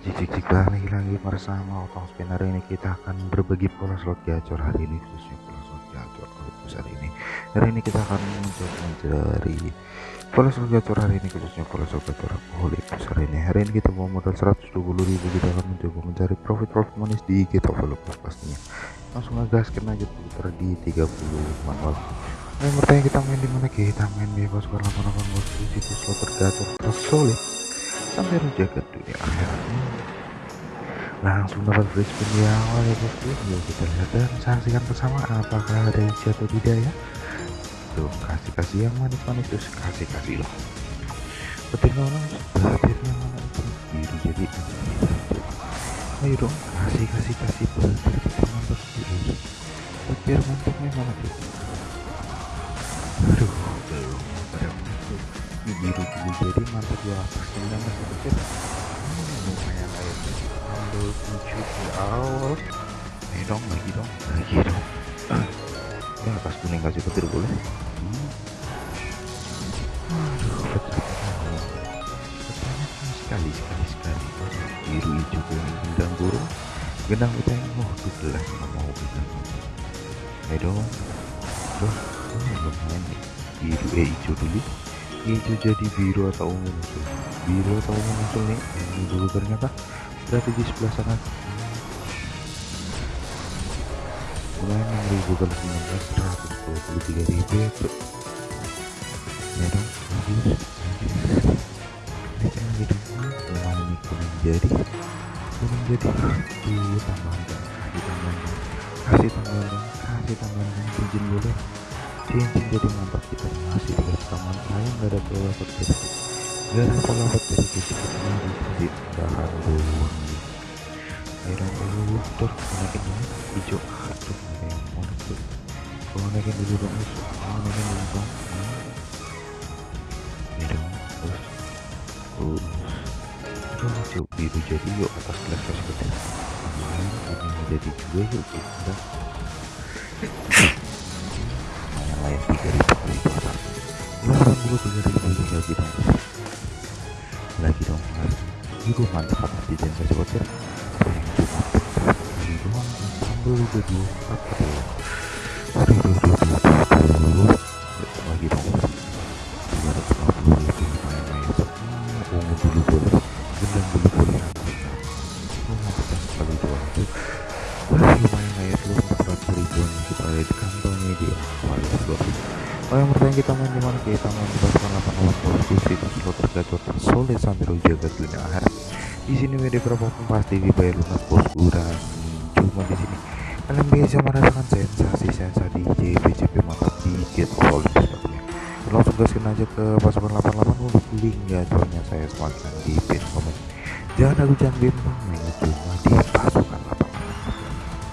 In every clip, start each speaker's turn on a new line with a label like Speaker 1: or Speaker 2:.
Speaker 1: cik cik cik lagi-lagi bersama. Otong Spin hari ini kita akan berbagi pola slot gacor hari ini khususnya pola slot gacor hari ini. Hari ini kita akan mencoba mencari pola slot gacor hari ini khususnya pola slot gacor Olympus hari ini. Hari ini kita mau modal 120.000 kita akan mencoba mencari profit profit manis di kita Olympus pastinya. Langsung ngegaskan aja putar di 30 manual yang bertanya kita main di mana? Kita main bebas karena 88 bos di situs slot tergacor tersolid sampai menjaga dunia akhirat. Langsung dapat free spin di awal ya bosku yuk kita lihat dan saksikan bersama apakah ada isi atau tidak ya. Tuh kasih kasih yang manis-manis terus kasih kasih loh. Petir orang petirnya mana? Itu biru jadi. Ayo dong kasih kasih petir kita mantap terus petir mantapnya mana tuh biru dulu jadi mantap ini masih kecil hmm, lumayan kayak ambil tujuh di awal ayo dong lagi dong. Lagi dong. Ya atas kuning kasih petir boleh? Hmm. aduh sekali sekali sekali. Biru hijau kuning gendang burung. Gendang kita yang oh gelas nggak mau gendang ayo dong. Tuh, lumayan nih biru eh hijau dulu hijau jadi biru atau ungu muncul. Biru atau ungu muncul nih. Ini dulu ternyata. Di sebelah sana. Mulai 6000 kali 19 123 ribu ya bro ya dong bagus ini dong lumayan nih kuning jadi. Kuning jadi. Tuh tambahan dong kasih tambahan dong kasih tambahan dong kasih tambahan dong cincin boleh. Cincin jadi mantap kita. Masih dikasih taman ayam gak ada pola petir gak ada pola petir jadi kita dikasih bahan doang akhirnya dulu terus naikin dulu hijau aduh yang mau tuh kalau naikin dulu dong kalau naikin dulu dong dong terus terus terus hijau biru jadi yuk atas gelas kasih petir ini jadi juga yuk kita layan tiga ribu puluh tiga ribu lagi dong lagi dong mas. Itu mantap atas di dan kasih kali doang udah dua aduh. Aduh aduh aduh lagi dong semua ungu dulu gendang dulu mantap sekali doang lumayan ya tuh 400 ribuan kita kantongnya di awal Oh yang bertanya kita main di mana kita main di pasukan 8 posisi itu slot tergacor tersolid sambil jaga dunia akhirat. Di sini WD berapapun pasti dibayar lunas bosku dan cuma di sini kalian bisa merasakan sensasi sensasi DJ BCP mantap di Jet Olympus pastinya langsung gaskin aja ke pasukan 88 untuk link gacornya saya sematkan di pin komen. Jangan ragu jangan bimbang main cuma di pasukan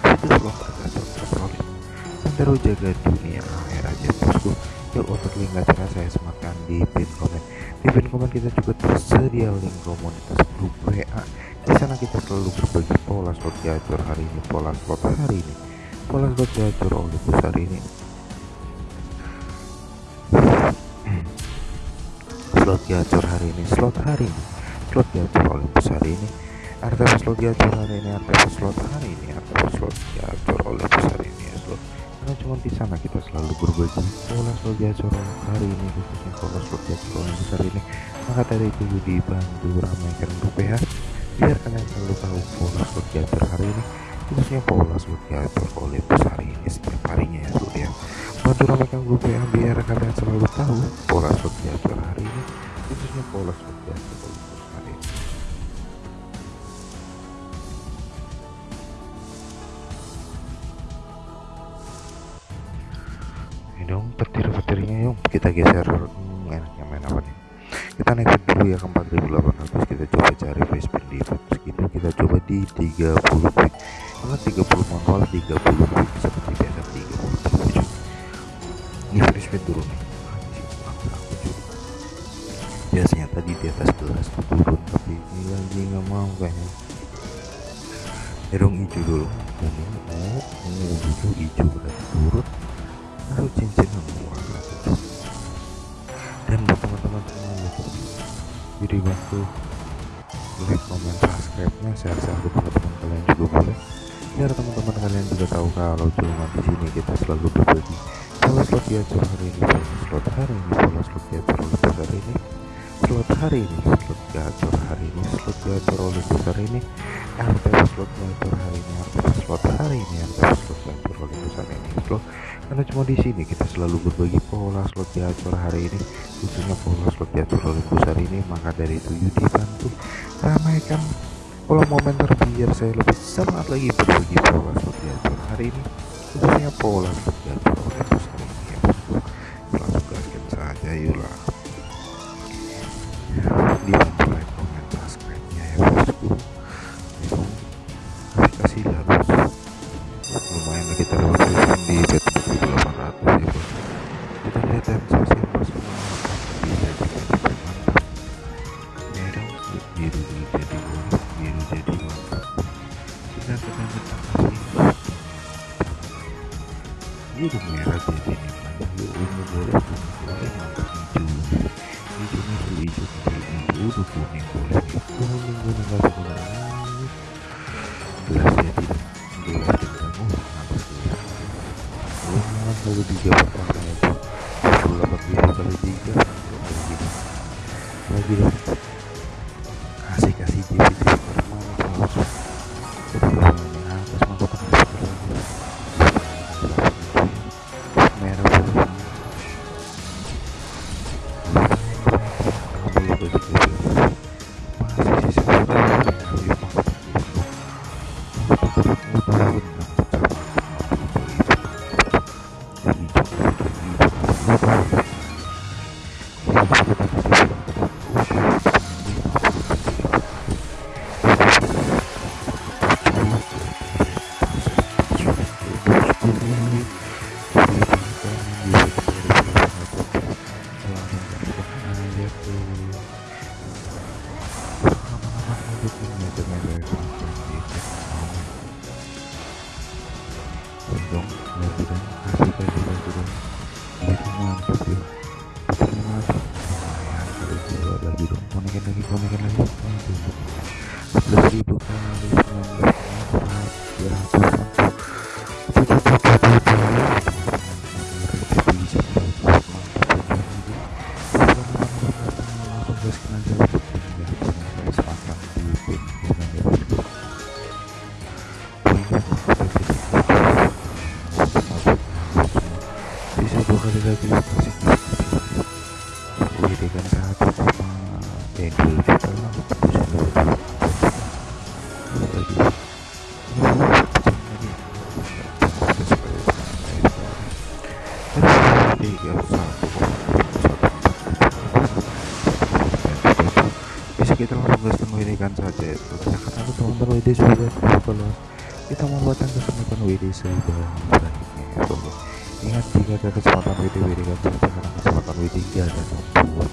Speaker 1: 88 itu slot tergacor tersolid. Sampai jaga dunia bosku yuk untuk link gacor saya sematkan di pin komen. Di pin komen kita juga tersedia link komunitas grup WA di sana kita selalu berbagi pola slot gacor hari ini pola slot hari ini pola slot gacor Olympus hari ini. Slot gacor hari ini slot hari ini slot gacor Olympus hari ini. RTP slot gacor hari ini RTP slot hari ini RTP slot gacor Olympus hari ini karena cuma di sana kita selalu berbagi pola slot gacor hari ini khususnya pola slot gacor Olympus hari ini. Maka dari itu dibantu ramaikan rupiah biar kalian selalu tahu pola slot gacor hari ini. Khususnya pola slot gacor Olympus hari ini setiap harinya ya slot ya. Bantu ramaikan rupiah biar kalian selalu tahu pola slot gacor hari ini. Khususnya pola slot gacor dong petir-petirnya yuk. Kita geser hmm, enaknya main apa nih? Kita naik dulu ya ke 4800 kita coba cari spin di segitu. Kita coba di 30 quick. Karena 30 manual 30 quick. Seperti biasa 30 30 ini free spin turun biasanya tadi di atas gelas turun tapi ini lagi nggak mau kayaknya. Hidung hijau dulu. Kuning oh ungu dulu hijau berarti turun lalu cincin semua dan buat teman-teman semuanya jadi bantu like comment subscribe nya share-share ke teman-teman kalian juga boleh. Biar teman-teman kalian juga tahu kalau cuma di sini kita selalu berbagi pola slot gacor hari ini pola slot hari ini pola slot oleh besar ini slot hari ini slot gacor hari ini slot gacor oleh besar ini RTP slot gacor hari ini RTP slot hari ini RTP slot gacor oleh besar ini. Slot karena cuma di sini kita selalu berbagi pola slot gacor hari ini khususnya pola slot gacor oleh besar ini. Maka dari itu Yudi bantu ramaikan pola momenter biar saya lebih semangat lagi berbagi pola slot gacor hari ini khususnya pola slot gacor oleh besar biru jadi bonus biru jadi mantap kita sedang kita kasih. biru merah jadi nikmat ungu boleh kuning boleh mantap hijau hijau hijau hijau hijau udah kuning boleh kuning kuning kasih kuning gelas jadi gelas oh mantap gelas lumayan kali tiga pertama itu 28 biru kali tiga lagi lagi dong Thank you. Lagi dong konekin lagi konekin lagi aduh sebelas ribu kali sembilan belas ya ya sepakat kita membuatkan kesempatan WD sebanyak-banyaknya ya bro ingat jika ada kesempatan WD WD kan karena kesempatan WD gak ada membuat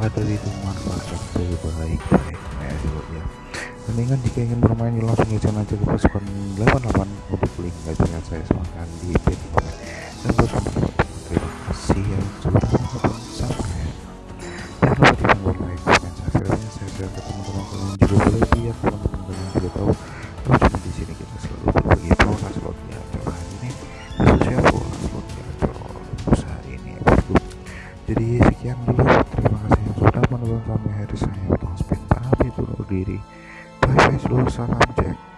Speaker 1: maka dari itu manfaatkan sebaik-baiknya ya ya. Dan ingat jika ingin bermain ya langsung aja ke pasukan 88 untuk jadi sekian dulu. Terima kasih yang sudah menonton sampai hari saya. Utang spin pamit undur diri. Bye bye seluruh salam cek